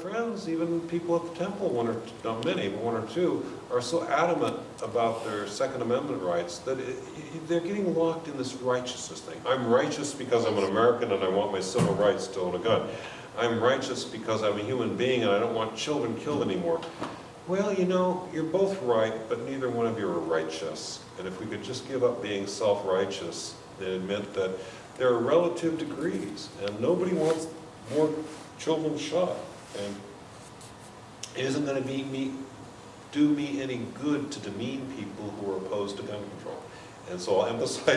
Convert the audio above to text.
friends, even people at the temple, one or, two- not many, but one or two, are so adamant about their Second Amendment rights that it, they're getting locked in this righteousness thing. I'm righteous because I'm an American and I want my civil rights to own a gun. I'm righteous because I'm a human being and I don't want children killed anymore. Well, you know, you're both right, but neither one of you are righteous. And if we could just give up being self-righteous and admit that there are relative degrees, and nobody wants more children shot. And it isn't gonna be me, do me any good to demean people who are opposed to gun control. And so I'll emphasize